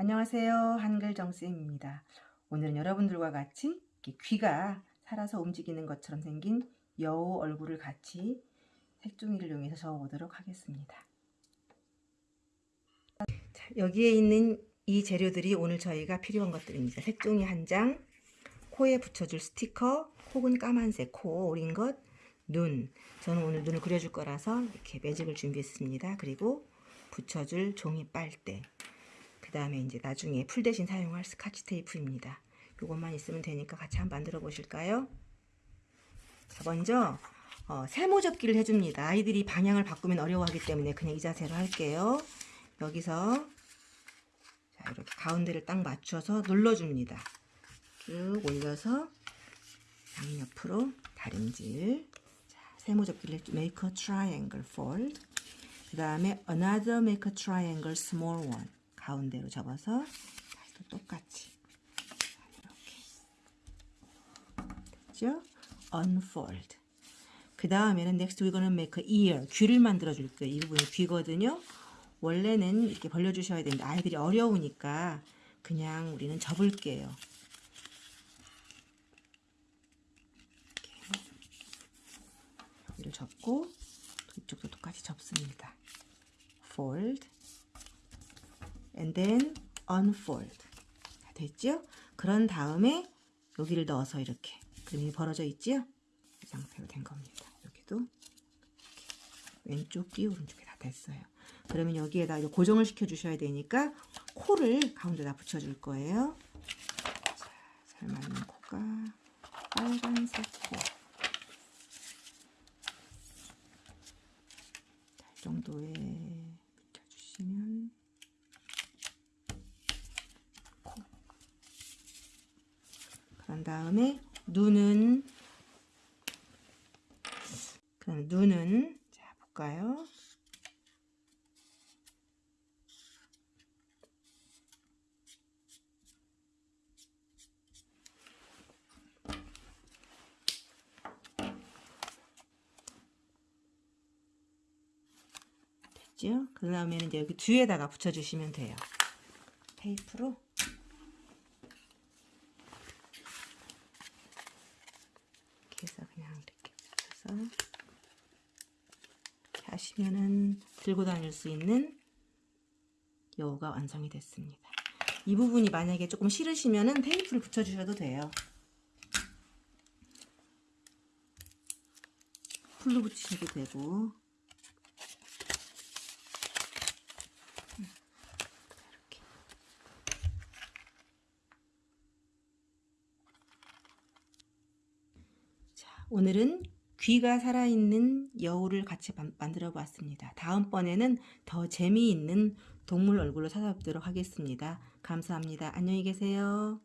안녕하세요. 한글 정쌤입니다. 오늘은 여러분들과 같이 귀가 살아서 움직이는 것처럼 생긴 여우 얼굴을 같이 색종이를 이용해서 적어보도록 하겠습니다. 자, 여기에 있는 이 재료들이 오늘 저희가 필요한 것들입니다. 색종이 한 장, 코에 붙여줄 스티커, 혹은 까만색 코 오린 것, 눈. 저는 오늘 눈을 그려줄 거라서 이렇게 매직을 준비했습니다. 그리고 붙여줄 종이 빨대. 그 다음에 이제 나중에 풀 대신 사용할 스카치 테이프입니다. 이것만 있으면 되니까 같이 한번 만들어 보실까요? 자, 먼저 어, 세모 접기를 해줍니다. 아이들이 방향을 바꾸면 어려워하기 때문에 그냥 이 자세로 할게요. 여기서 자, 이렇게 가운데를 딱 맞춰서 눌러줍니다. 쭉 올려서 양옆으로 다림질. 자, 세모 접기를 make a triangle fold. 그 다음에 another make a triangle small one. 가운데로 접어서 또 똑같이 이렇게 됐죠? unfold. 그 다음에는 next we're gonna make a ear. 귀를 만들어 줄게요. 이 부분이 귀거든요. 원래는 이렇게 벌려 주셔야 되는데 아이들이 어려우니까 그냥 우리는 접을게요. 여기를 접고 이쪽도 똑같이 접습니다. fold and then unfold 자, 됐죠? 그런 다음에 여기를 넣어서 이렇게 그림이 벌어져 있지요? 이 상태로 된 겁니다. 여기도. 왼쪽 귀 오른쪽에 다 됐어요. 그러면 여기에다 고정을 시켜 주셔야 되니까 코를 가운데다 붙여 줄 거예요. 자, 잘 맞는 코가 빨간색 코. 자, 이 정도에 붙여주시면 코. 그런 다음에 눈은 그럼 눈은 자 볼까요? 그 다음에는 여기 뒤에다가 붙여주시면 돼요. 테이프로. 이렇게 해서 그냥 이렇게 이렇게 하시면은 들고 다닐 수 있는 여우가 완성이 됐습니다. 이 부분이 만약에 조금 싫으시면은 테이프를 붙여주셔도 돼요. 풀로 붙이셔도 되고 오늘은 귀가 살아있는 여우를 같이 만- 만들어 보았습니다. 다음번에는 더 재미있는 동물 얼굴로 찾아뵙도록 하겠습니다. 감사합니다. 안녕히 계세요.